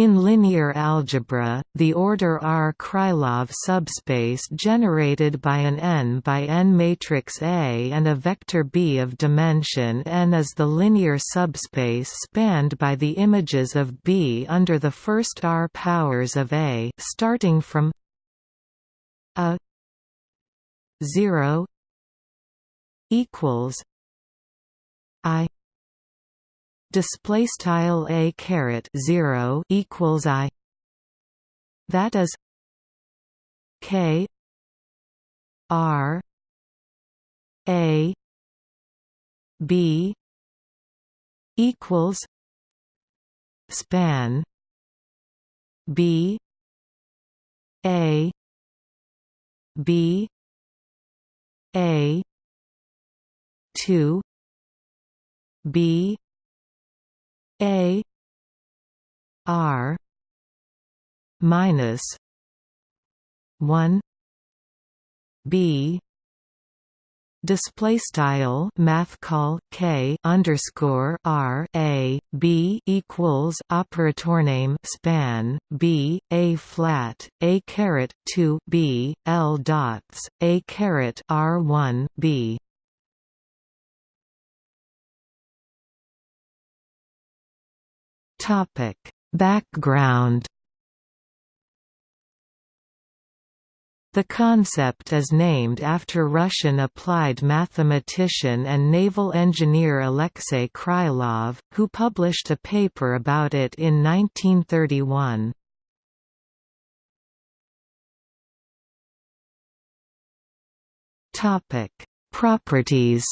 In linear algebra, the order R Krylov subspace generated by an n by n matrix A and a vector B of dimension n is the linear subspace spanned by the images of B under the first R powers of A starting from a 0 equals I display style a caret 0 equals i. That is k r a b equals span b a b a 2 b a R minus one B display style math call k underscore r a b equals operator name span b a flat a caret 2 b l dots a caret r 1 b Topic: Background The concept is named after Russian applied mathematician and naval engineer Alexei Krylov, who published a paper about it in 1931. Properties.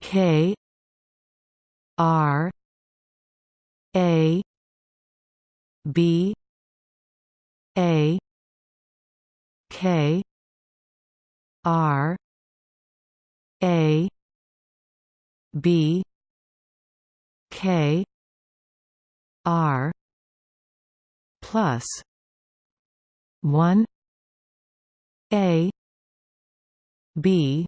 K R A B A K R A B K R plus one A B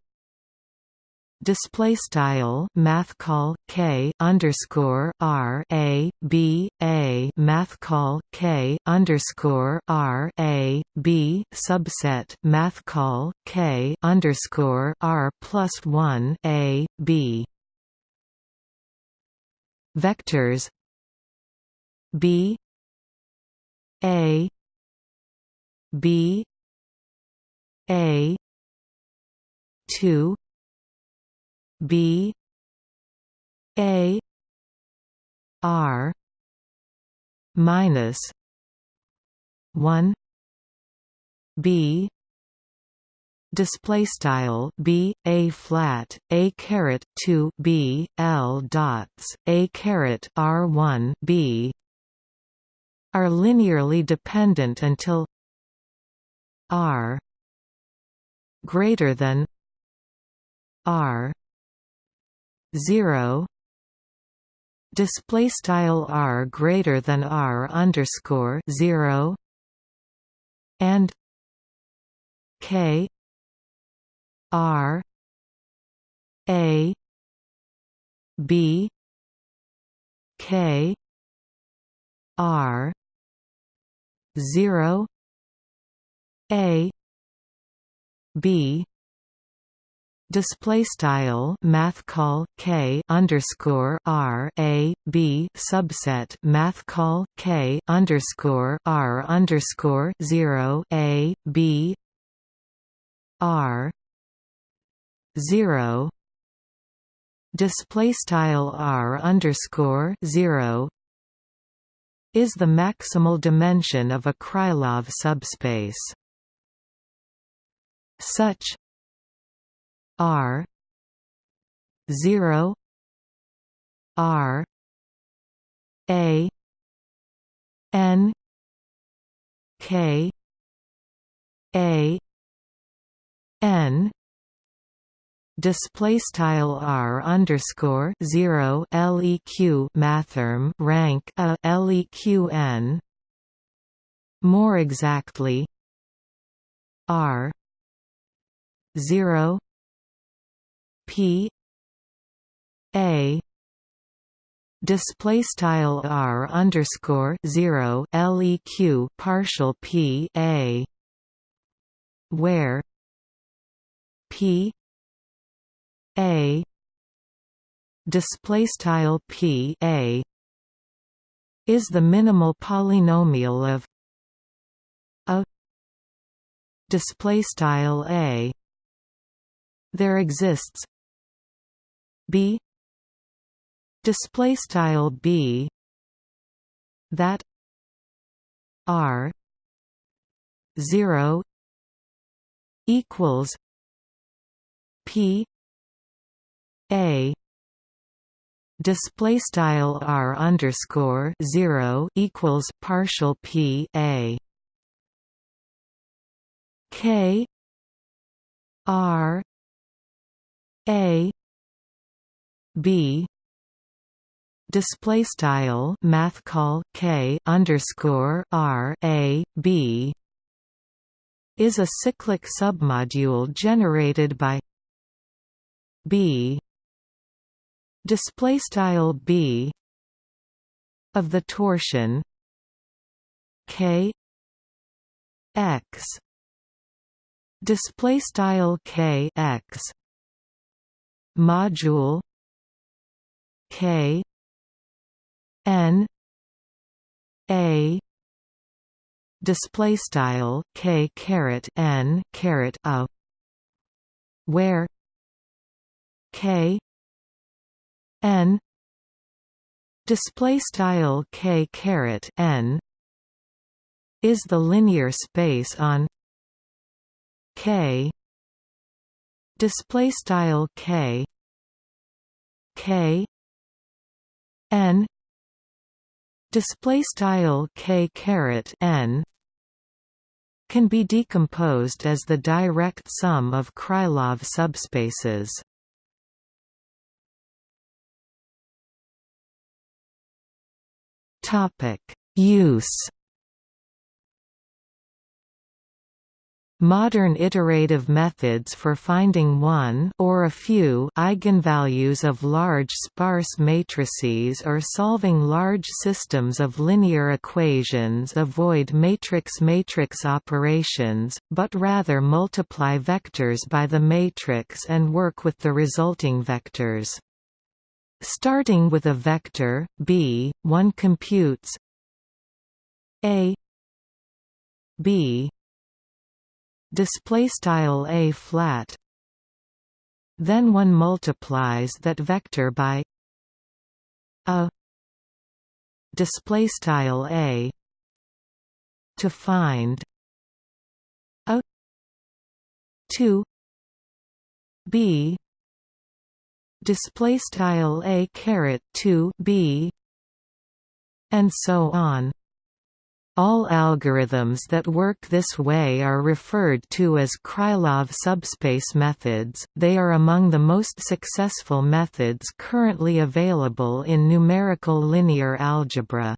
display style math call k underscore r a b a math call k underscore r a b subset math call k underscore r plus one a b. Vectors b a b a 2 B A R minus one B display style b a flat a caret 2 b l dots a caret r 1 b are linearly dependent until r greater than r 0 display style r greater than r underscore 0 and k r a b k r 0 a b display style math call k underscore r a b subset math call k underscore r underscore zero a b r zero display style r underscore zero is the maximal dimension of a Krylov subspace. Such R zero R A N K A N display style r underscore zero leq mathrm rank a leq n. More exactly, r zero P. A. Display style r underscore 0 leq partial p a. Where? P. A. Display style p a. Is the minimal polynomial of a. Display style a. There exists b. Display style b. That r 0 equals p a display style r underscore 0 equals partial p a. K r a b. Display style math call k underscore r a b is a cyclic submodule generated by b. Display style b of the torsion k x. Display style k x module k n a display style k caret n caret a where k n display style k caret n is the linear space on k display style k k n display style k caret n can be decomposed as the direct sum of Krylov subspaces. Topic: Use Modern iterative methods for finding one or a few eigenvalues of large sparse matrices or solving large systems of linear equations avoid matrix-matrix operations, but rather multiply vectors by the matrix and work with the resulting vectors. Starting with a vector, b, one computes a b display style a flat. Then one multiplies that vector by a display style a to find a 2 b display style a caret 2 b and so on all algorithms that work this way are referred to as Krylov subspace methods, they are among the most successful methods currently available in numerical linear algebra.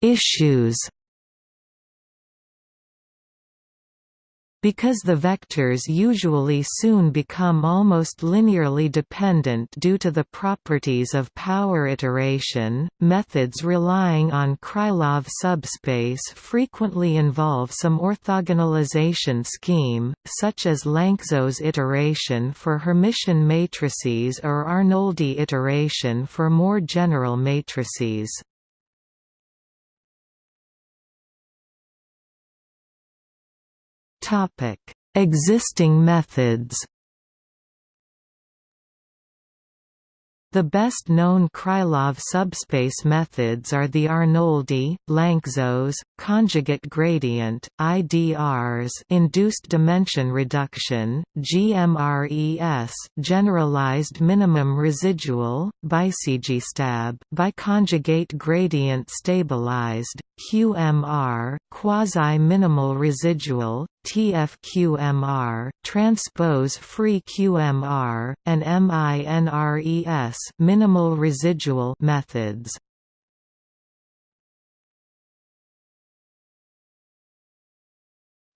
Issues Because the vectors usually soon become almost linearly dependent due to the properties of power iteration, methods relying on Krylov subspace frequently involve some orthogonalization scheme, such as Lanczos iteration for Hermitian matrices or Arnoldi iteration for more general matrices. Topic: Existing methods. The best known Krylov subspace methods are the Arnoldi, Lanczos, conjugate gradient, IDRs, induced dimension reduction, GMRES, generalized minimum residual, BiCGSTAB, biconjugate gradient stabilized, QMR, quasi-minimal residual, TFQMR, transpose free QMR, and MINRES minimal residual methods.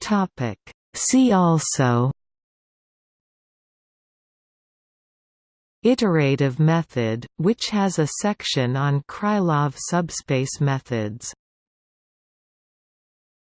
Topic. See also. Iterative method, which has a section on Krylov subspace methods.